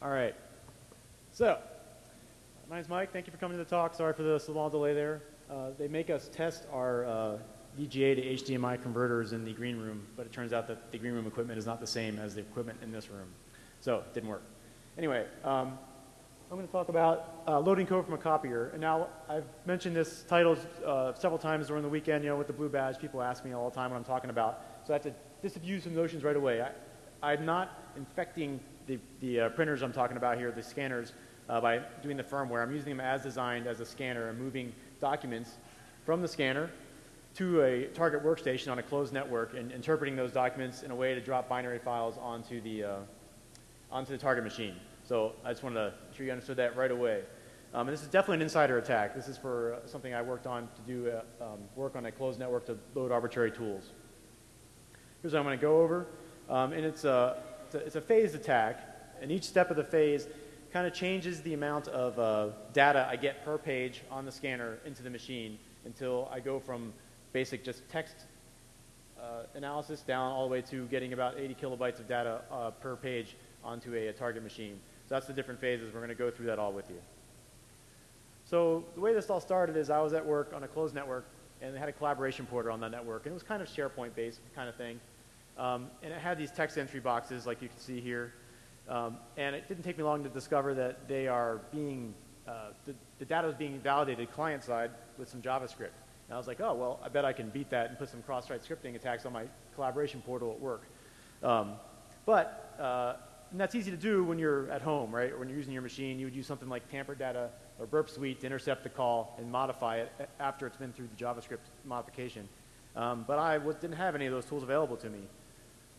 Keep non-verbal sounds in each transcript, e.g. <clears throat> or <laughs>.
All right. So, my name's Mike. Thank you for coming to the talk. Sorry for the small delay there. Uh, they make us test our uh, VGA to HDMI converters in the green room, but it turns out that the green room equipment is not the same as the equipment in this room. So, it didn't work. Anyway, um, I'm going to talk about uh, loading code from a copier. And now, I've mentioned this title uh, several times during the weekend, you know, with the blue badge. People ask me all the time what I'm talking about. So I have to disabuse some notions right away. I, I'm not infecting the, the uh, printers I'm talking about here, the scanners, uh, by doing the firmware. I'm using them as designed as a scanner and moving documents from the scanner to a target workstation on a closed network and interpreting those documents in a way to drop binary files onto the, uh, onto the target machine. So I just wanted to make sure you understood that right away. Um, and this is definitely an insider attack. This is for uh, something I worked on to do uh, um, work on a closed network to load arbitrary tools. Here's what I'm going to go over. Um, and it's a, it's a, phased attack, and each step of the phase kind of changes the amount of uh, data I get per page on the scanner into the machine until I go from basic just text uh, analysis down all the way to getting about 80 kilobytes of data uh, per page onto a, a, target machine. So that's the different phases. We're going to go through that all with you. So the way this all started is I was at work on a closed network, and they had a collaboration porter on that network, and it was kind of SharePoint-based kind of thing. Um, and it had these text entry boxes like you can see here. Um, and it didn't take me long to discover that they are being, uh, the, the, data was being validated client side with some JavaScript. And I was like, oh, well, I bet I can beat that and put some cross-site scripting attacks on my collaboration portal at work. Um, but uh, that's easy to do when you're at home, right? Or when you're using your machine, you would use something like tamper data or burp suite to intercept the call and modify it after it's been through the JavaScript modification. Um, but I didn't have any of those tools available to me.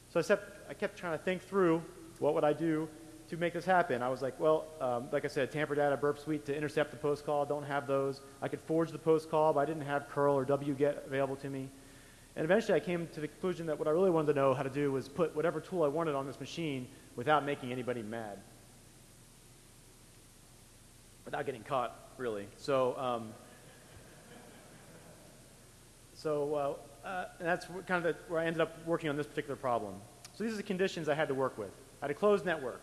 So I, kept, I kept trying to think through what would I do to make this happen? I was like, well, um, like I said, tamper data, burp suite to intercept the post call. Don't have those. I could forge the post call, but I didn't have curl or wget available to me. And eventually I came to the conclusion that what I really wanted to know how to do was put whatever tool I wanted on this machine without making anybody mad. Without getting caught, really. So, um, so uh, uh, and that's kind of the, where I ended up working on this particular problem. So these are the conditions I had to work with. I had a closed network,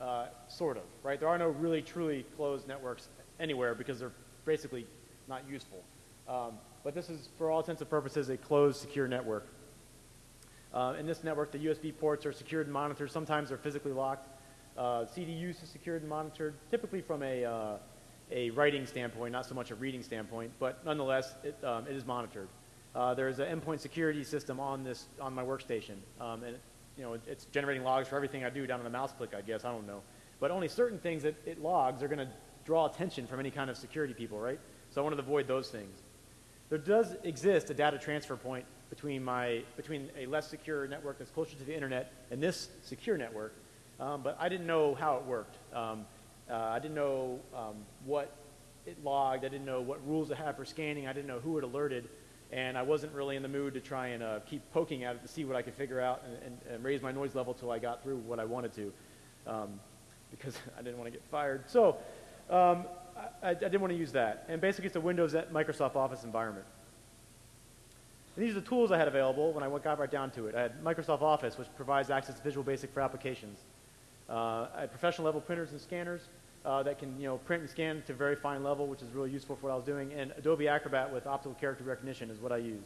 uh, sort of, right? There are no really truly closed networks anywhere because they're basically not useful. Um, but this is, for all intents and purposes, a closed, secure network. Uh, in this network, the USB ports are secured and monitored. Sometimes they're physically locked. Uh, CD use is secured and monitored, typically from a, uh, a writing standpoint, not so much a reading standpoint, but nonetheless, it, um, it is monitored. Uh, there's an endpoint security system on this on my workstation, um, and you know, it's generating logs for everything I do down on the mouse click, I guess, I don't know. But only certain things that it logs are going to draw attention from any kind of security people, right? So I wanted to avoid those things. There does exist a data transfer point between, my, between a less secure network that's closer to the internet and this secure network, um, but I didn't know how it worked. Um, uh, I didn't know um, what it logged. I didn't know what rules it had for scanning. I didn't know who it alerted and I wasn't really in the mood to try and uh, keep poking at it to see what I could figure out and, and, and raise my noise level till I got through what I wanted to, um, because <laughs> I didn't want to get fired. So um, I, I, didn't want to use that. And basically, it's a Windows Microsoft Office environment. And these are the tools I had available when I got right down to it. I had Microsoft Office, which provides access to Visual Basic for applications. Uh, I had professional level printers and scanners uh, that can you know, print and scan to very fine level, which is really useful for what I was doing. And Adobe Acrobat with optical character recognition is what I use.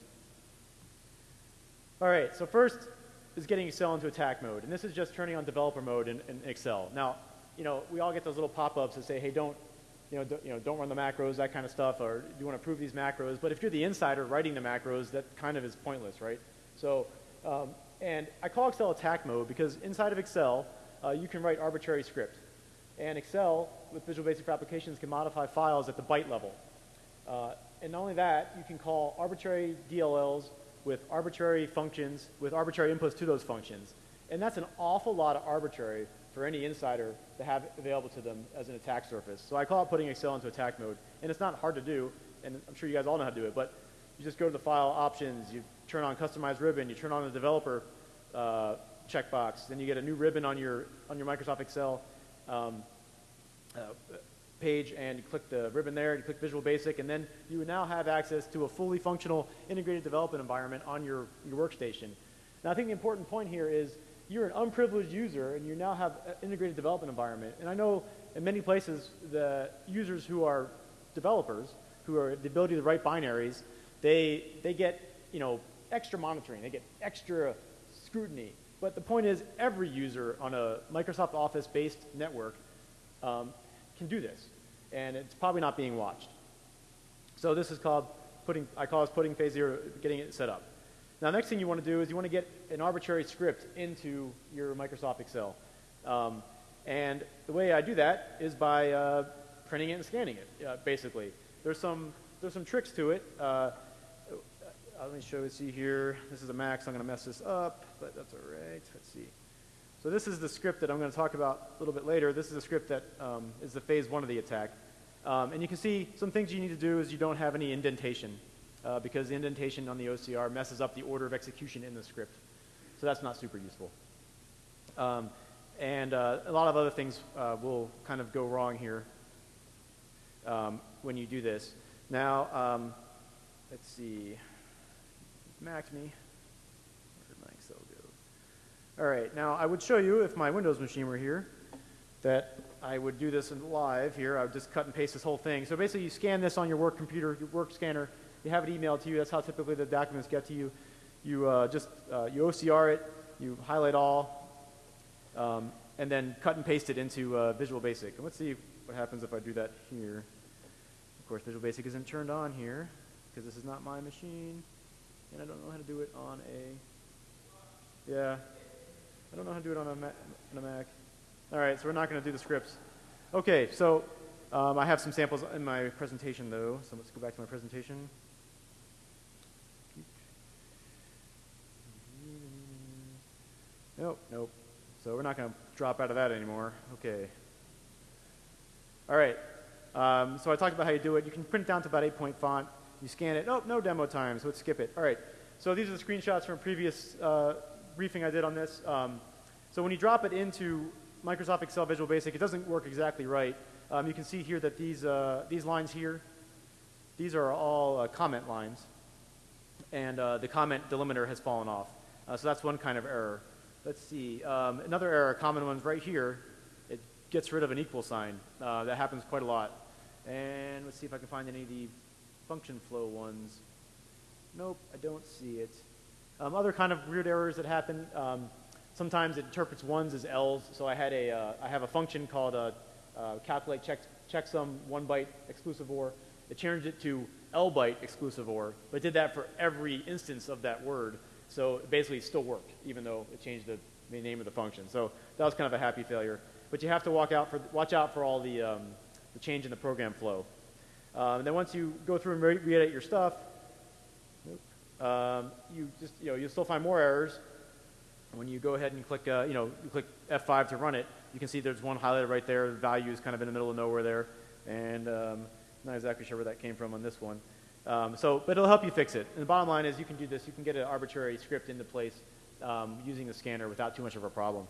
All right, so first is getting Excel into attack mode. And this is just turning on developer mode in, in Excel. Now, you know, we all get those little pop-ups that say, hey, don't, you know, don't, you know, don't run the macros, that kind of stuff, or do you want to approve these macros. But if you're the insider writing the macros, that kind of is pointless, right? So, um, and I call Excel attack mode because inside of Excel, uh, you can write arbitrary script. And Excel, with Visual Basic for Applications, can modify files at the byte level. Uh, and not only that, you can call arbitrary DLLs with arbitrary functions, with arbitrary inputs to those functions. And that's an awful lot of arbitrary for any insider to have available to them as an attack surface. So I call it putting Excel into attack mode. And it's not hard to do, and I'm sure you guys all know how to do it, but you just go to the file options, you turn on customize ribbon, you turn on the developer uh, checkbox, then you get a new ribbon on your, on your Microsoft Excel, um, uh, page and you click the ribbon there, and you click Visual Basic, and then you would now have access to a fully functional integrated development environment on your, your workstation. Now I think the important point here is you're an unprivileged user and you now have an integrated development environment. And I know in many places the users who are developers, who are the ability to write binaries, they, they get you know, extra monitoring, they get extra scrutiny. But the point is every user on a Microsoft Office-based network um, can do this. And it's probably not being watched. So this is called putting, I call this putting phase zero, getting it set up. Now, next thing you want to do is you want to get an arbitrary script into your Microsoft Excel. Um, and the way I do that is by uh, printing it and scanning it, uh, basically. There's some, there's some tricks to it. Uh, uh let me show you, see here. This is a Mac, so I'm going to mess this up, but that's all right. Let's see. So this is the script that I'm going to talk about a little bit later. This is a script that um, is the phase one of the attack. Um, and you can see some things you need to do is you don't have any indentation uh, because the indentation on the OCR messes up the order of execution in the script. So that's not super useful. Um, and uh, a lot of other things uh, will kind of go wrong here um, when you do this. Now, um, let's see. Max me. Where did my Excel go? All right. Now, I would show you if my Windows machine were here that I would do this in live here. I would just cut and paste this whole thing. So basically, you scan this on your work computer, your work scanner. You have it emailed to you. That's how typically the documents get to you. You uh, just uh, you OCR it. You highlight all, um, and then cut and paste it into uh, Visual Basic. And let's see what happens if I do that here. Of course, Visual Basic isn't turned on here because this is not my machine, and I don't know how to do it on a. Yeah, I don't know how to do it on a, on a Mac. All right, so we're not going to do the scripts. Okay, so um, I have some samples in my presentation, though. So let's go back to my presentation. Nope, nope. So we're not going to drop out of that anymore. Okay. All right. Um, so I talked about how you do it. You can print it down to about 8 point font. You scan it. Oh, no demo time, so let's skip it. All right. So these are the screenshots from previous uh, briefing I did on this. Um, so when you drop it into Microsoft Excel Visual Basic, it doesn't work exactly right. Um, you can see here that these, uh, these lines here, these are all uh, comment lines. And uh, the comment delimiter has fallen off. Uh, so that's one kind of error. Let's see. Um, another error, common one's right here. It gets rid of an equal sign. Uh, that happens quite a lot. And let's see if I can find any of the function flow ones. Nope, I don't see it. Um, other kind of weird errors that happen. Um, Sometimes it interprets ones as L's. So I had a, uh, I have a function called uh, uh, calculate check, checksum one byte exclusive or. It changed it to L byte exclusive or, but did that for every instance of that word. So basically it still worked, even though it changed the, the name of the function. So that was kind of a happy failure. But you have to walk out for, watch out for all the, um, the change in the program flow. Um, and then once you go through and re-edit your stuff, um, you just, you know, you'll still find more errors. When you go ahead and click, uh, you know, you click F5 to run it, you can see there's one highlighted right there. The value is kind of in the middle of nowhere there. And um, not exactly sure where that came from on this one. Um, so, but it'll help you fix it. And the bottom line is you can do this. You can get an arbitrary script into place um, using the scanner without too much of a problem.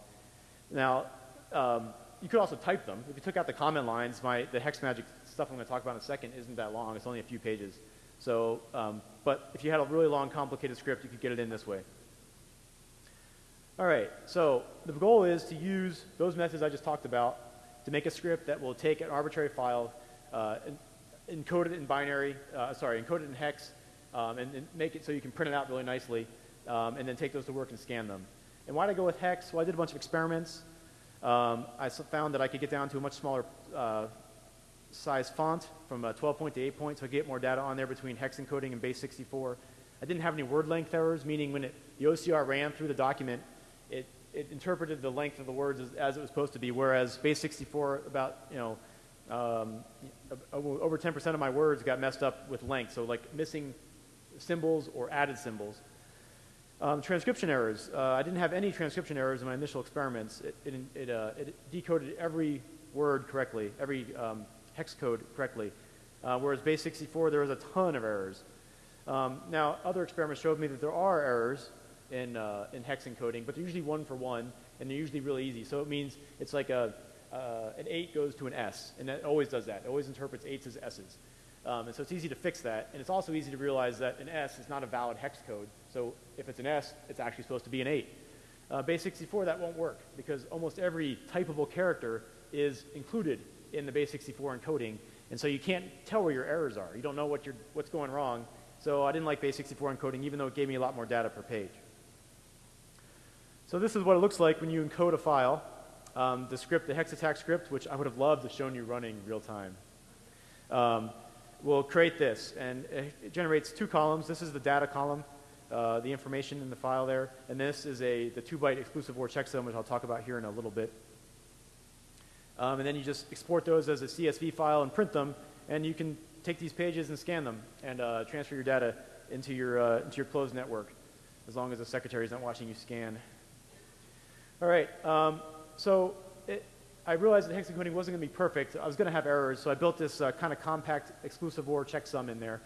Now, um, you could also type them. If you took out the comment lines, my, the hex magic stuff I'm going to talk about in a second isn't that long. It's only a few pages. So, um, but if you had a really long, complicated script, you could get it in this way. All right, so the goal is to use those methods I just talked about to make a script that will take an arbitrary file, uh, encode it in binary, uh, sorry, encode it in hex, um, and, and, make it so you can print it out really nicely, um, and then take those to work and scan them. And why did I go with hex? Well, I did a bunch of experiments. Um, I found that I could get down to a much smaller uh, size font from 12 point to 8 point, so I get more data on there between hex encoding and base 64. I didn't have any word length errors, meaning when it, the OCR ran through the document, it, it interpreted the length of the words as, as, it was supposed to be, whereas base 64, about, you know, um, over 10% of my words got messed up with length, so like missing symbols or added symbols. Um, transcription errors. Uh, I didn't have any transcription errors in my initial experiments. It, it, it, uh, it decoded every word correctly, every um, hex code correctly, uh, whereas base 64, there was a ton of errors. Um, now, other experiments showed me that there are errors, in, uh, in hex encoding, but they're usually one for one, and they're usually really easy. So it means it's like a, uh, an 8 goes to an S, and it always does that. It always interprets 8s as S's. Um, and so it's easy to fix that, and it's also easy to realize that an S is not a valid hex code. So if it's an S, it's actually supposed to be an 8. Uh, base 64, that won't work because almost every typable character is included in the base 64 encoding, and so you can't tell where your errors are. You don't know what what's going wrong. So I didn't like base 64 encoding, even though it gave me a lot more data per page. So this is what it looks like when you encode a file. Um, the script, the hex attack script, which I would have loved to have shown you running real time, um, will create this, and it generates two columns. This is the data column, uh, the information in the file there, and this is a the two-byte exclusive OR checksum, which I'll talk about here in a little bit. Um, and then you just export those as a CSV file and print them, and you can take these pages and scan them and uh, transfer your data into your, uh, into your closed network, as long as the secretary is not watching you scan. All right, um, so it, I realized that hex encoding wasn't going to be perfect. I was going to have errors, so I built this uh, kind of compact exclusive OR checksum in there.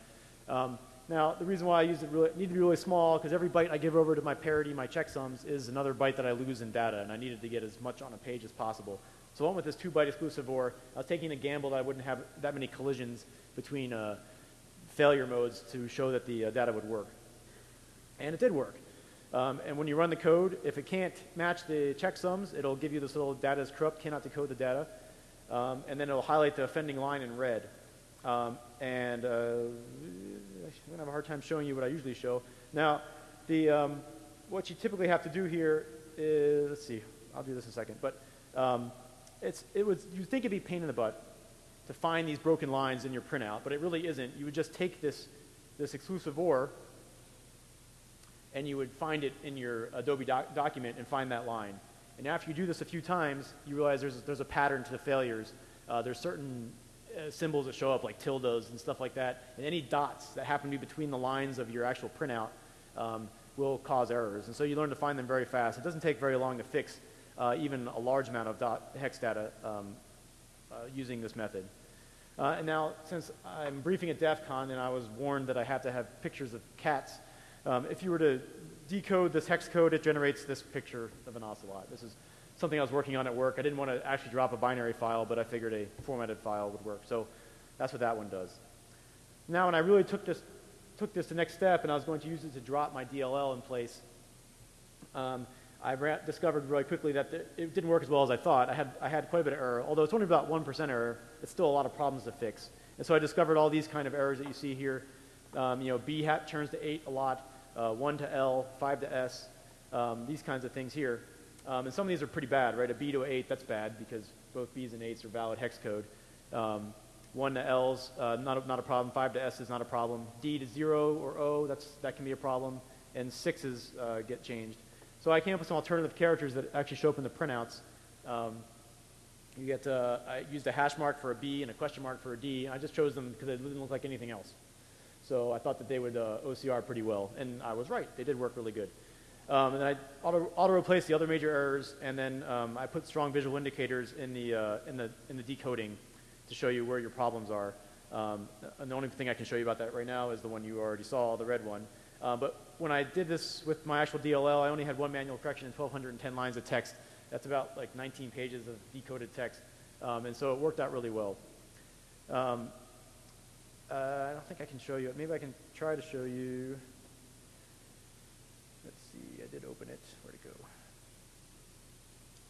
Um, now, the reason why I used it really, need to be really small, because every byte I give over to my parity, my checksums, is another byte that I lose in data, and I needed to get as much on a page as possible. So I went with this two-byte exclusive OR. I was taking a gamble that I wouldn't have that many collisions between uh, failure modes to show that the uh, data would work. And it did work. Um, and when you run the code, if it can't match the checksums, it'll give you this little data is corrupt, cannot decode the data. Um, and then it'll highlight the offending line in red. Um, and uh, I'm going to have a hard time showing you what I usually show. Now, the, um, what you typically have to do here is, let's see, I'll do this in a second. But um, it's, it was, you'd think it'd be pain in the butt to find these broken lines in your printout, but it really isn't. You would just take this, this exclusive OR and you would find it in your Adobe doc document and find that line. And after you do this a few times, you realize there's, there's a pattern to the failures. Uh, there's certain uh, symbols that show up like tildes and stuff like that, and any dots that happen to be between the lines of your actual printout um, will cause errors. And so you learn to find them very fast. It doesn't take very long to fix uh, even a large amount of dot hex data um, uh, using this method. Uh, and now, since I'm briefing at DEF CON and I was warned that I have to have pictures of cats, um, if you were to decode this hex code, it generates this picture of an ocelot. This is something I was working on at work. I didn't want to actually drop a binary file, but I figured a formatted file would work. So that's what that one does. Now, when I really took this, took this the next step and I was going to use it to drop my DLL in place, um, I discovered really quickly that it didn't work as well as I thought. I had, I had quite a bit of error. Although it's only about 1% error, it's still a lot of problems to fix. And so I discovered all these kind of errors that you see here. Um, you know, B hat turns to 8 a lot, uh, 1 to L, 5 to S, um, these kinds of things here. Um, and some of these are pretty bad, right? A B to 8, that's bad because both Bs and 8s are valid hex code. Um, 1 to L's, uh, not, a, not a problem. 5 to S is not a problem. D to 0 or O, that's, that can be a problem. And 6s uh, get changed. So I came up with some alternative characters that actually show up in the printouts. Um, you get, uh, I used a hash mark for a B and a question mark for a D. I just chose them because they didn't look like anything else. So I thought that they would uh, OCR pretty well, and I was right. They did work really good. Um, and then I auto, auto the other major errors, and then um, I put strong visual indicators in the, uh, in, the, in the decoding to show you where your problems are. Um, and the only thing I can show you about that right now is the one you already saw, the red one. Uh, but when I did this with my actual DLL, I only had one manual correction and 1,210 lines of text. That's about like 19 pages of decoded text. Um, and so it worked out really well. Um, uh, I don't think I can show you it. Maybe I can try to show you. Let's see, I did open it. Where'd it go?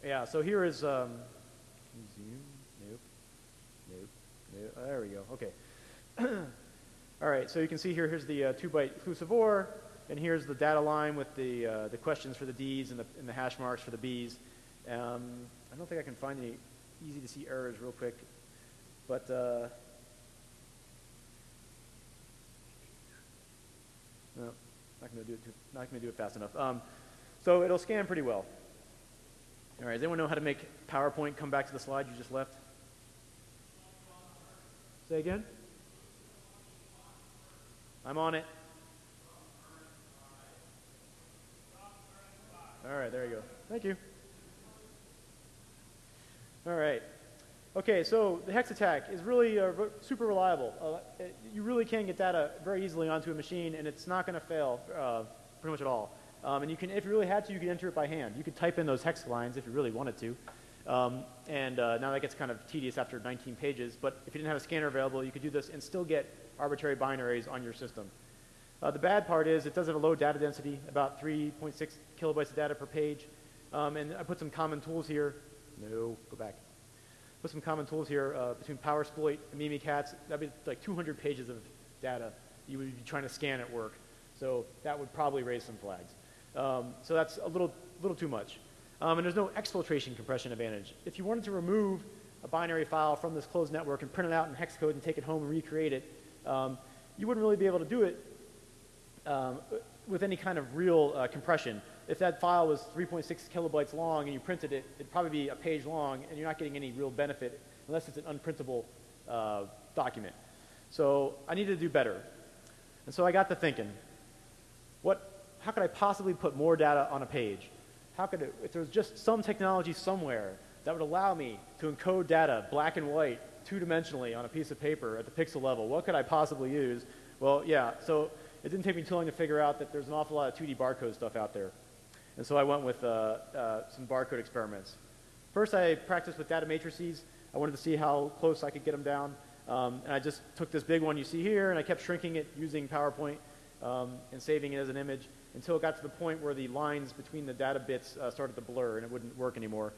Yeah, so here is, um, zoom? Nope. Nope. Nope. There we go. Okay. <clears throat> All right, so you can see here, here's the uh, two-byte exclusive OR, and here's the data line with the, uh, the questions for the Ds and the, and the hash marks for the Bs. Um, I don't think I can find any easy to see errors real quick, but uh, no, not to do it. Too, not to do it fast enough. Um, so it'll scan pretty well. All right, does anyone know how to make PowerPoint come back to the slide you just left? Say again. I'm on it. All right, there you go. Thank you. All right. Okay, so the hex attack is really uh, super reliable. Uh, it, you really can get data very easily onto a machine, and it's not going to fail uh, pretty much at all. Um, and you can, if you really had to, you could enter it by hand. You could type in those hex lines if you really wanted to. Um, and uh, now that gets kind of tedious after 19 pages, but if you didn't have a scanner available, you could do this and still get arbitrary binaries on your system. Uh, the bad part is it does have a low data density, about 3.6 kilobytes of data per page. Um, and I put some common tools here. No, go back. Put some common tools here uh, between PowerSploit and Mimikatz. That'd be like 200 pages of data you would be trying to scan at work. So that would probably raise some flags. Um, so that's a little, little too much. Um, and there's no exfiltration compression advantage. If you wanted to remove a binary file from this closed network and print it out in hex code and take it home and recreate it, um, you wouldn't really be able to do it um, with any kind of real uh, compression. If that file was 3.6 kilobytes long and you printed it, it'd probably be a page long and you're not getting any real benefit unless it's an unprintable uh, document. So I needed to do better. And so I got to thinking, what, how could I possibly put more data on a page? How could it, if there was just some technology somewhere that would allow me to encode data black and white, two-dimensionally on a piece of paper at the pixel level, what could I possibly use? Well, yeah, so it didn't take me too long to figure out that there's an awful lot of 2D barcode stuff out there. And so I went with uh, uh, some barcode experiments. First, I practiced with data matrices. I wanted to see how close I could get them down. Um, and I just took this big one you see here, and I kept shrinking it using PowerPoint um, and saving it as an image until it got to the point where the lines between the data bits uh, started to blur and it wouldn't work anymore.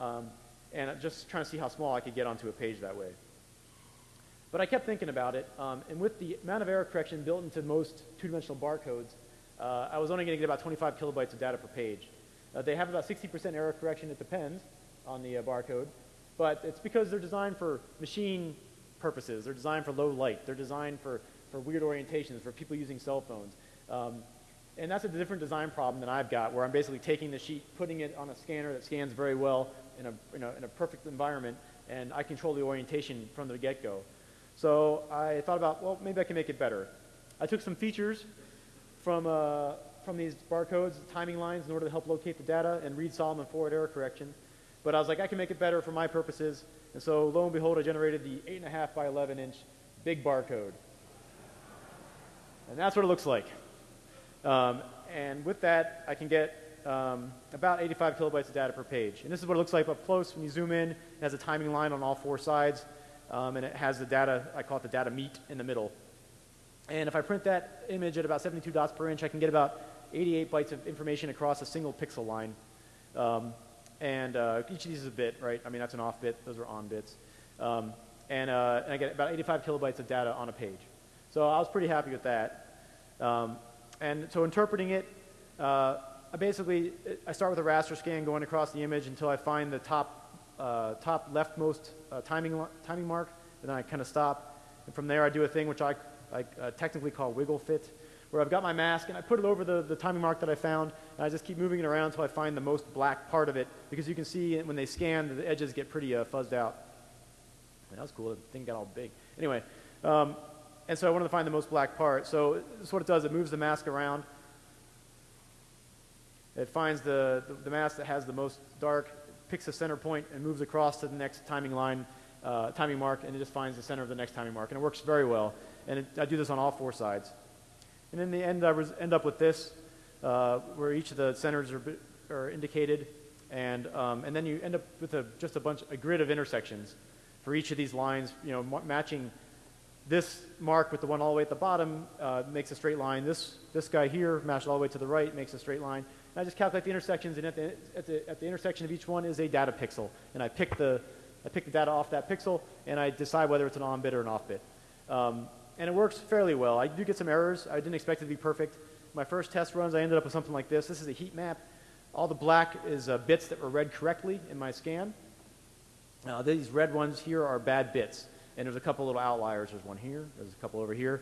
Um, and I'm just trying to see how small I could get onto a page that way. But I kept thinking about it, um, and with the amount of error correction built into most two-dimensional barcodes, uh, I was only going to get about 25 kilobytes of data per page. Uh, they have about 60% error correction, it depends on the uh, barcode, but it's because they're designed for machine purposes. They're designed for low light. They're designed for, for weird orientations, for people using cell phones. Um, and that's a different design problem than I've got, where I'm basically taking the sheet, putting it on a scanner that scans very well in a, in a, in a perfect environment, and I control the orientation from the get-go. So I thought about, well, maybe I can make it better. I took some features from, uh, from these barcodes, timing lines, in order to help locate the data and read Solomon forward error correction. But I was like, I can make it better for my purposes. And so lo and behold, I generated the 8.5 by 11 inch big barcode. And that's what it looks like. Um, and with that, I can get um, about 85 kilobytes of data per page. And this is what it looks like up close. When you zoom in, it has a timing line on all four sides. Um, and it has the data, I call it the data meat in the middle. And if I print that image at about 72 dots per inch, I can get about 88 bytes of information across a single pixel line. Um, and uh, each of these is a bit, right? I mean, that's an off bit. Those are on bits. Um, and, uh, and, I get about 85 kilobytes of data on a page. So I was pretty happy with that. Um, and so interpreting it, uh, I basically, I start with a raster scan going across the image until I find the top, uh, top leftmost uh, timing, timing mark, and then I kind of stop. And from there I do a thing which I, I uh, technically call wiggle fit, where I've got my mask and I put it over the, the timing mark that I found, and I just keep moving it around until I find the most black part of it, because you can see when they scan, the edges get pretty uh, fuzzed out. that was cool, the thing got all big. Anyway, um, and so I wanted to find the most black part. So this is what it does, it moves the mask around. It finds the, the, the mask that has the most dark, picks a center point, and moves across to the next timing line, uh, timing mark, and it just finds the center of the next timing mark. And it works very well. And it, I do this on all four sides. And in the end, I end up with this, uh, where each of the centers are, are indicated. And, um, and then you end up with a, just a bunch, a grid of intersections for each of these lines, you know, matching this mark with the one all the way at the bottom uh, makes a straight line. This, this guy here, matched all the way to the right, makes a straight line. I just calculate the intersections, and at the, at, the, at the intersection of each one is a data pixel. And I pick, the, I pick the data off that pixel, and I decide whether it's an on bit or an off bit. Um, and it works fairly well. I do get some errors. I didn't expect it to be perfect. My first test runs, I ended up with something like this. This is a heat map. All the black is uh, bits that were read correctly in my scan. Uh, these red ones here are bad bits. And there's a couple little outliers. There's one here. There's a couple over here.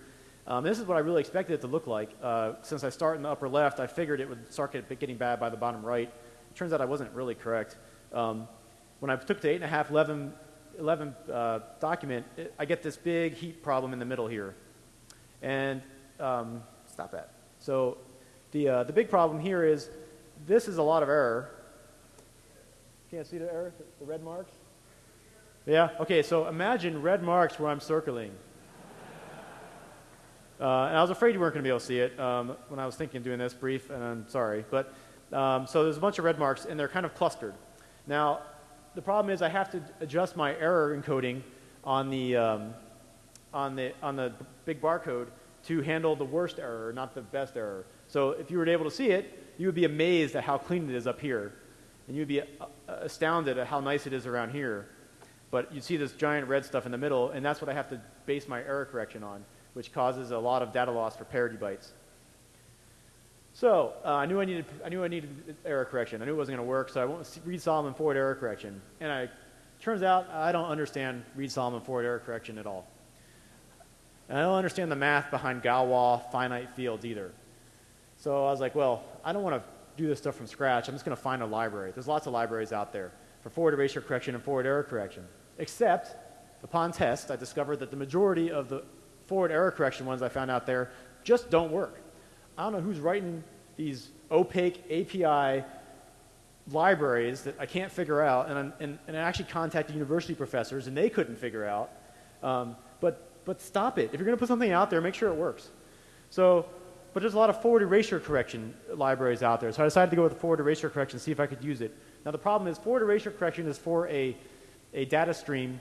Um, this is what I really expected it to look like. Uh, since I start in the upper left, I figured it would start getting bad by the bottom right. It turns out I wasn't really correct. Um, when I took the 8.5 11 11 uh, document, it, I get this big heat problem in the middle here. And um, stop that. So the, uh, the big problem here is this is a lot of error. Can't see the error, the, the red marks? Yeah? Okay, so imagine red marks where I'm circling. Uh, and I was afraid you weren't going to be able to see it um, when I was thinking of doing this brief, and I'm sorry. But um, so there's a bunch of red marks, and they're kind of clustered. Now, the problem is I have to adjust my error encoding on the, um, on the, on the big barcode to handle the worst error, not the best error. So if you were able to see it, you would be amazed at how clean it is up here. and you'd be uh, astounded at how nice it is around here. But you'd see this giant red stuff in the middle, and that's what I have to base my error correction on, which causes a lot of data loss for parity bytes. So uh, I knew I needed I knew I needed error correction. I knew it wasn't going to work, so I went Reed Solomon forward error correction. And I turns out I don't understand Reed Solomon forward error correction at all. And I don't understand the math behind Galois finite fields either. So I was like, well, I don't want to do this stuff from scratch. I'm just going to find a library. There's lots of libraries out there for forward erasure correction and forward error correction. Except, upon test, I discovered that the majority of the forward error correction ones I found out there just don't work. I don't know who's writing these opaque API libraries that I can't figure out, and, and, and I actually contacted university professors, and they couldn't figure out. Um, but, but stop it. If you're going to put something out there, make sure it works. So, but there's a lot of forward erasure correction libraries out there, so I decided to go with the forward erasure correction, see if I could use it. Now the problem is forward erasure correction is for a, a data stream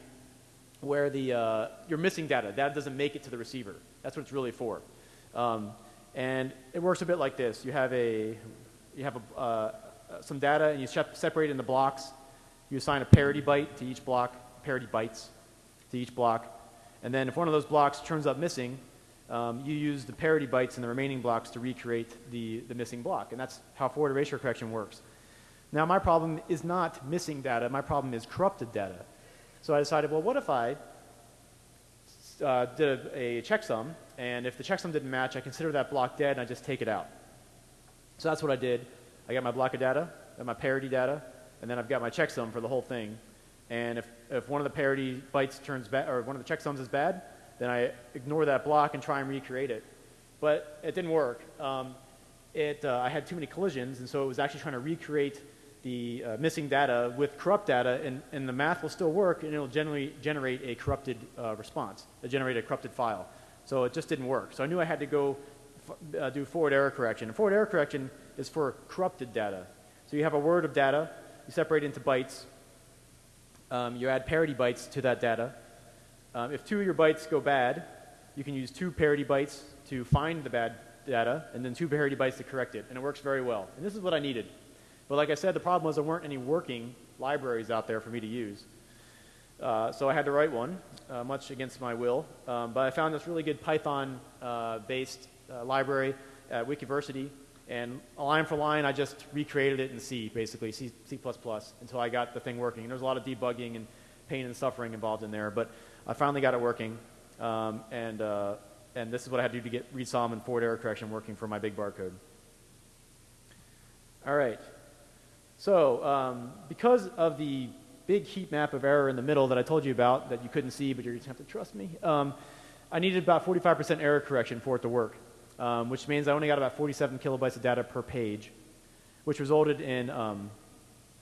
where the, uh, you're missing data. Data doesn't make it to the receiver. That's what it's really for. Um, and it works a bit like this. You have, a, you have a, uh, some data and you separate it into blocks. You assign a parity byte to each block, parity bytes to each block. And then if one of those blocks turns up missing, um, you use the parity bytes in the remaining blocks to recreate the, the missing block. And that's how forward erasure correction works. Now my problem is not missing data. My problem is corrupted data. So I decided, well, what if I uh, did a, a checksum, and if the checksum didn't match, I consider that block dead and I just take it out. So that's what I did. I got my block of data, got my parity data, and then I've got my checksum for the whole thing. And if, if one of the parity bytes turns bad, or one of the checksums is bad, then I ignore that block and try and recreate it. But it didn't work. Um, it, uh, I had too many collisions, and so it was actually trying to recreate the uh, missing data with corrupt data, and, and, the math will still work, and it'll generally generate a corrupted uh, response, it'll generate a corrupted file. So it just didn't work. So I knew I had to go uh, do forward error correction. And forward error correction is for corrupted data. So you have a word of data, you separate it into bytes, um, you add parity bytes to that data. Um, if two of your bytes go bad, you can use two parity bytes to find the bad data, and then two parity bytes to correct it. And it works very well. And this is what I needed. But like I said, the problem was there weren't any working libraries out there for me to use. Uh, so I had to write one, uh, much against my will. Um, but I found this really good Python-based uh, uh, library at Wikiversity. And line for line, I just recreated it in C, basically, C, C++, until I got the thing working. And there was a lot of debugging and pain and suffering involved in there. But I finally got it working. Um, and, uh, and this is what I had to do to get Reed Solomon forward error correction working for my big barcode. All right. So um, because of the big heat map of error in the middle that I told you about that you couldn't see, but you're going to have to trust me, um, I needed about 45% error correction for it to work, um, which means I only got about 47 kilobytes of data per page, which resulted in, um,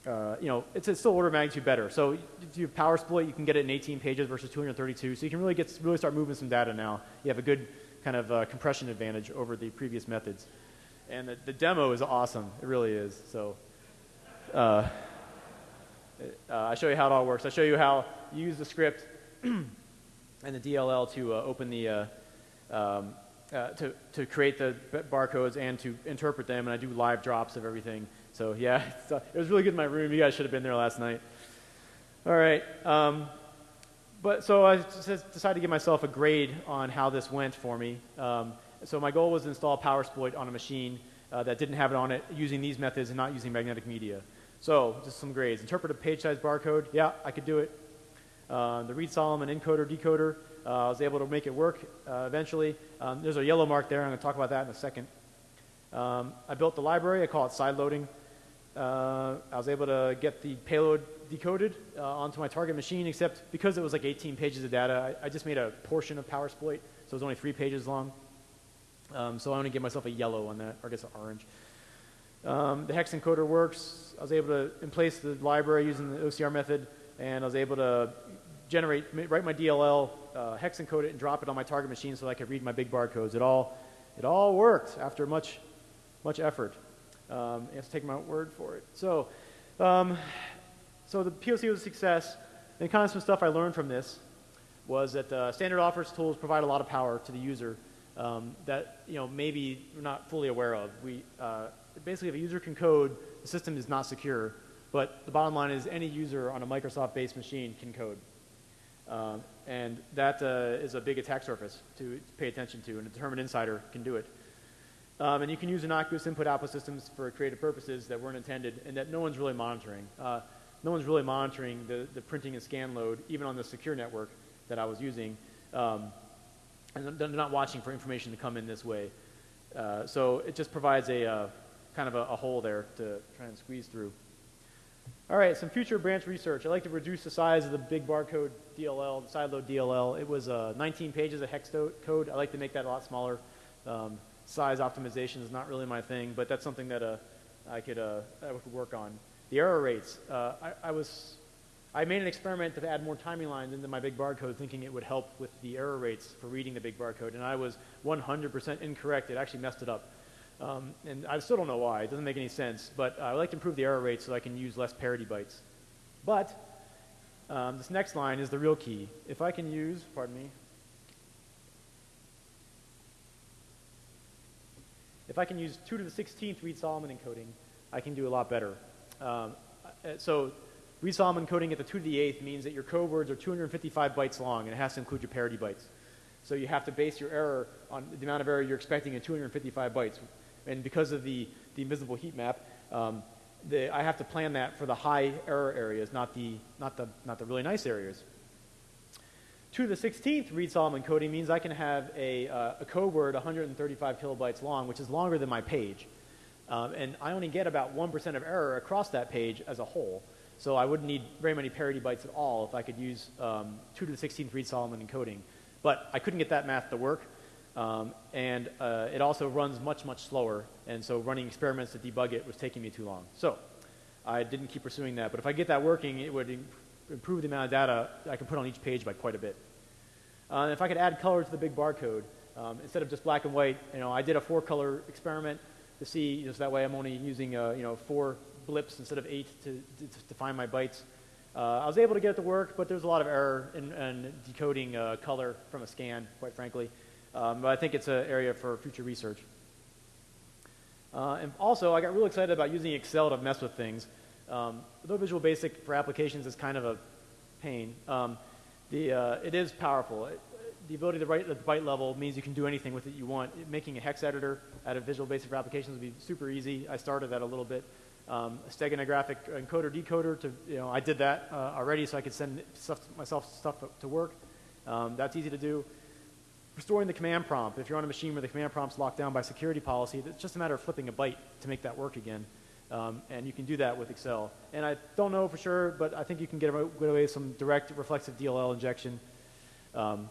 uh, you know, it's, it's, still order of magnitude better. So if you have power split, you can get it in 18 pages versus 232. So you can really get really start moving some data now. You have a good kind of uh, compression advantage over the previous methods. And the, the demo is awesome. It really is. So uh, uh, I show you how it all works. I show you how you use the script <clears throat> and the DLL to uh, open the, uh, um, to, to create the barcodes and to interpret them, and I do live drops of everything. So yeah, <laughs> it was really good in my room. You guys should have been there last night. All right. Um, but so I decided to give myself a grade on how this went for me. Um, so my goal was to install PowerSploit on a machine uh, that didn't have it on it using these methods and not using magnetic media. So just some grades. Interpret a page size barcode. Yeah, I could do it. Uh, the Reed Solomon encoder decoder. Uh, I was able to make it work uh, eventually. Um, there's a yellow mark there. I'm going to talk about that in a second. Um, I built the library. I call it side loading. Uh, I was able to get the payload decoded uh, onto my target machine, except because it was like 18 pages of data, I, I just made a portion of PowerSploit, so it was only three pages long. Um, so I want to give myself a yellow on that, or I guess an orange. Um, the hex encoder works. I was able to emplace the library using the OCR method, and I was able to generate, write my DLL, uh, hex encode it, and drop it on my target machine so I could read my big barcodes. It all, it all worked after much, much effort. Um, you have to take my word for it. So, um, so the POC was a success, and kind of some stuff I learned from this was that uh, standard offers tools provide a lot of power to the user um, that you know maybe we're not fully aware of. We uh, basically, if a user can code, the system is not secure. But the bottom line is any user on a Microsoft-based machine can code. Um, and that uh, is a big attack surface to pay attention to, and a determined insider can do it. Um, and you can use innocuous input-output systems for creative purposes that weren't intended and that no one's really monitoring. Uh, no one's really monitoring the, the printing and scan load, even on the secure network that I was using. Um, and they're not watching for information to come in this way. Uh, so it just provides a uh, kind of a, a, hole there to try and squeeze through. All right, some future branch research. I'd like to reduce the size of the big barcode DLL, the sideload DLL. It was uh, 19 pages of hex code. I'd like to make that a lot smaller. Um, size optimization is not really my thing, but that's something that uh, I, could, uh, I could work on. The error rates. Uh, I, I was I made an experiment to add more timing lines into my big barcode thinking it would help with the error rates for reading the big barcode, and I was 100% incorrect. It actually messed it up. Um, and I still don't know why. It doesn't make any sense, but I like to improve the error rate so I can use less parity bytes. But um, this next line is the real key. If I can use, pardon me, if I can use 2 to the 16th Reed-Solomon encoding, I can do a lot better. Um, uh, so Reed-Solomon encoding at the 2 to the 8th means that your code words are 255 bytes long, and it has to include your parity bytes. So you have to base your error on the amount of error you're expecting in 255 bytes. And because of the, the invisible heat map, um, the, I have to plan that for the high error areas, not the, not the, not the really nice areas. 2 to the 16th Reed-Solomon encoding means I can have a, uh, a code word 135 kilobytes long, which is longer than my page. Um, and I only get about 1% of error across that page as a whole. So I wouldn't need very many parity bytes at all if I could use um, 2 to the 16th Reed-Solomon encoding. But I couldn't get that math to work. Um, and uh, it also runs much, much slower. And so running experiments to debug it was taking me too long. So I didn't keep pursuing that. But if I get that working, it would improve the amount of data I can put on each page by quite a bit. Uh, if I could add color to the big barcode, um, instead of just black and white, you know, I did a four-color experiment to see, just that way I'm only using, uh, you know, four blips instead of eight to, to, to find my bytes. Uh, I was able to get it to work, but there's a lot of error in, in decoding uh, color from a scan, quite frankly. Um, but I think it's an area for future research. Uh, and also, I got real excited about using Excel to mess with things. Um, though Visual Basic for applications is kind of a pain, um, the, uh, it is powerful. It, the ability to write at the byte level means you can do anything with it you want. Making a hex editor out of Visual Basic for applications would be super easy. I started that a little bit um, a steganographic encoder decoder to, you know, I did that uh, already so I could send stuff myself stuff to work. Um, that's easy to do. Restoring the command prompt. If you're on a machine where the command prompt's locked down by security policy, it's just a matter of flipping a byte to make that work again. Um, and you can do that with Excel. And I don't know for sure, but I think you can get away with some direct reflexive DLL injection um,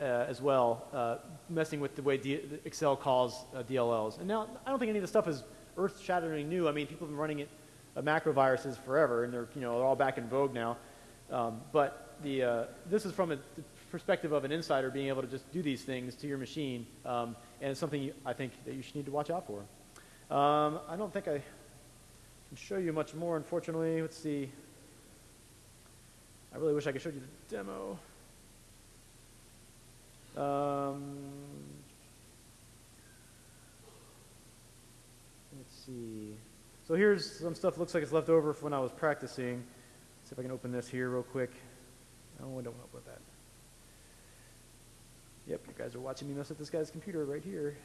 uh, as well, uh, messing with the way D Excel calls uh, DLLs. And now, I don't think any of this stuff is earth-shattering new. I mean, people have been running it, uh, macro viruses forever, and they're, you know, they're all back in vogue now. Um, but the, uh, this is from a perspective of an insider being able to just do these things to your machine, um, and it's something you, I think that you should need to watch out for. Um, I don't think I can show you much more, unfortunately. Let's see. I really wish I could show you the demo. Um, let's see. So here's some stuff looks like it's left over from when I was practicing. Let's see if I can open this here real quick. Oh, I don't want to open that. Yep, you guys are watching me mess with this guy's computer right here.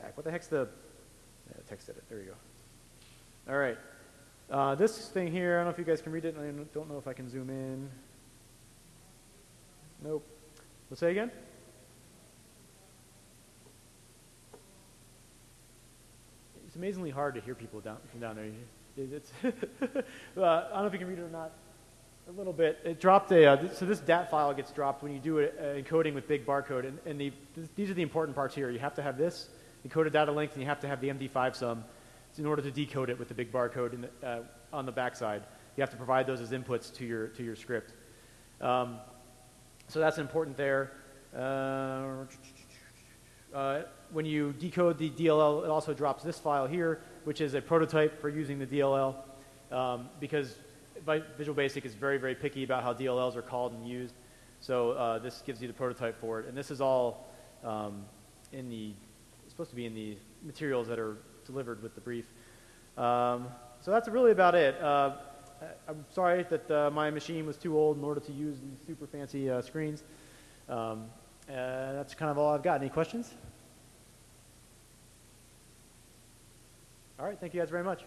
Back. What the heck's the? Yeah, text edit. There you go. All right. Uh, this thing here, I don't know if you guys can read it. I don't know if I can zoom in. Nope. Let's say again. It's amazingly hard to hear people down from down there. It's <laughs> uh, I don't know if you can read it or not. A little bit. It dropped a. Uh, so this DAT file gets dropped when you do it, uh, encoding with big barcode, and, and the, these are the important parts here. You have to have this encoded data length, and you have to have the MD5 sum in order to decode it with the big barcode the, uh, on the backside. You have to provide those as inputs to your, to your script. Um, so that's important there. Uh, uh, when you decode the DLL, it also drops this file here, which is a prototype for using the DLL, um, because Visual Basic is very, very picky about how DLLs are called and used. So uh, this gives you the prototype for it, and this is all um, in the supposed to be in the materials that are delivered with the brief. Um, so that's really about it. Uh, I'm sorry that uh, my machine was too old in order to use these super fancy uh, screens. Um, uh, that's kind of all I've got. Any questions? All right, thank you guys very much.